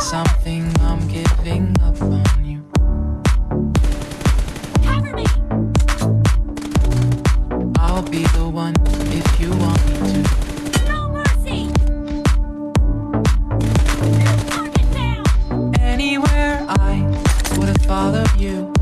something, I'm giving up on you. Cover me! I'll be the one if you want me to. Follow you